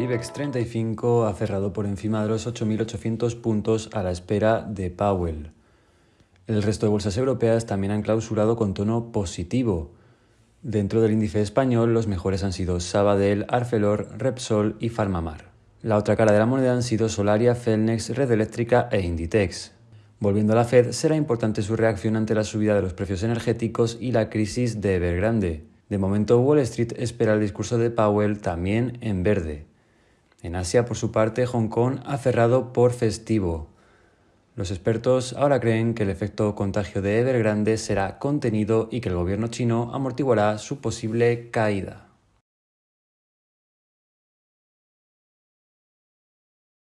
El IBEX 35 ha cerrado por encima de los 8.800 puntos a la espera de Powell. El resto de bolsas europeas también han clausurado con tono positivo. Dentro del índice español, los mejores han sido Sabadell, Arcelor, Repsol y Farmamar. La otra cara de la moneda han sido Solaria, Celnex, Red Eléctrica e Inditex. Volviendo a la Fed, será importante su reacción ante la subida de los precios energéticos y la crisis de Evergrande. De momento, Wall Street espera el discurso de Powell también en verde. En Asia, por su parte, Hong Kong ha cerrado por festivo. Los expertos ahora creen que el efecto contagio de Evergrande será contenido y que el gobierno chino amortiguará su posible caída.